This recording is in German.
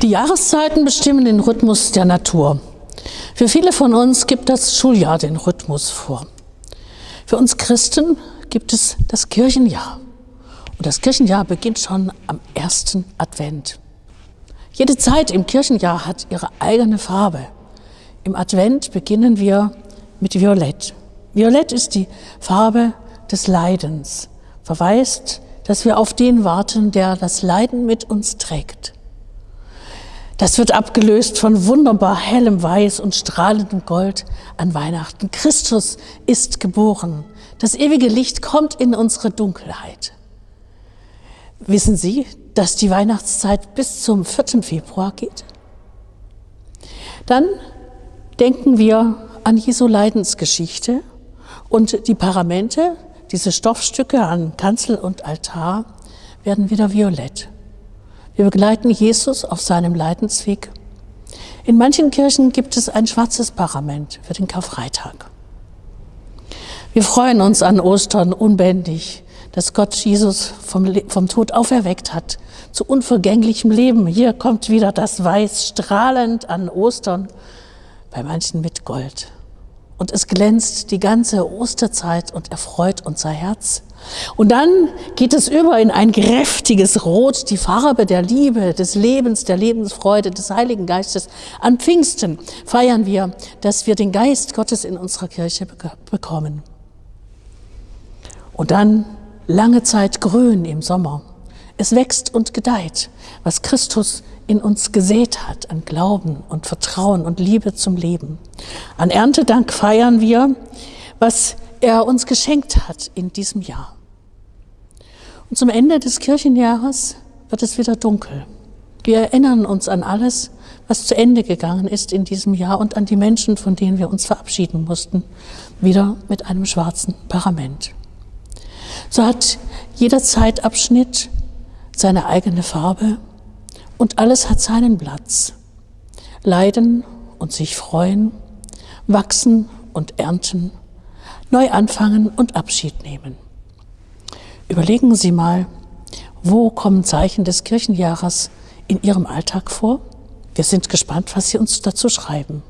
Die Jahreszeiten bestimmen den Rhythmus der Natur. Für viele von uns gibt das Schuljahr den Rhythmus vor. Für uns Christen gibt es das Kirchenjahr. Und das Kirchenjahr beginnt schon am ersten Advent. Jede Zeit im Kirchenjahr hat ihre eigene Farbe. Im Advent beginnen wir mit Violett. Violett ist die Farbe des Leidens, verweist, dass wir auf den warten, der das Leiden mit uns trägt. Das wird abgelöst von wunderbar hellem Weiß und strahlendem Gold an Weihnachten. Christus ist geboren. Das ewige Licht kommt in unsere Dunkelheit. Wissen Sie, dass die Weihnachtszeit bis zum 4. Februar geht? Dann denken wir an Jesu Leidensgeschichte und die Paramente, diese Stoffstücke an Kanzel und Altar, werden wieder violett. Wir begleiten Jesus auf seinem Leidensweg. In manchen Kirchen gibt es ein schwarzes Parament für den Karfreitag. Wir freuen uns an Ostern unbändig, dass Gott Jesus vom, vom Tod auferweckt hat zu unvergänglichem Leben. Hier kommt wieder das Weiß strahlend an Ostern, bei manchen mit Gold und es glänzt die ganze Osterzeit und erfreut unser Herz. Und dann geht es über in ein kräftiges Rot, die Farbe der Liebe, des Lebens, der Lebensfreude, des Heiligen Geistes. An Pfingsten feiern wir, dass wir den Geist Gottes in unserer Kirche bekommen. Und dann lange Zeit grün im Sommer. Es wächst und gedeiht, was Christus in uns gesät hat an Glauben und Vertrauen und Liebe zum Leben. An Erntedank feiern wir, was er uns geschenkt hat in diesem Jahr. Und zum Ende des Kirchenjahres wird es wieder dunkel. Wir erinnern uns an alles, was zu Ende gegangen ist in diesem Jahr und an die Menschen, von denen wir uns verabschieden mussten, wieder mit einem schwarzen Parament. So hat jeder Zeitabschnitt seine eigene Farbe und alles hat seinen Platz. Leiden und sich freuen, wachsen und ernten, neu anfangen und Abschied nehmen. Überlegen Sie mal, wo kommen Zeichen des Kirchenjahres in Ihrem Alltag vor? Wir sind gespannt, was Sie uns dazu schreiben.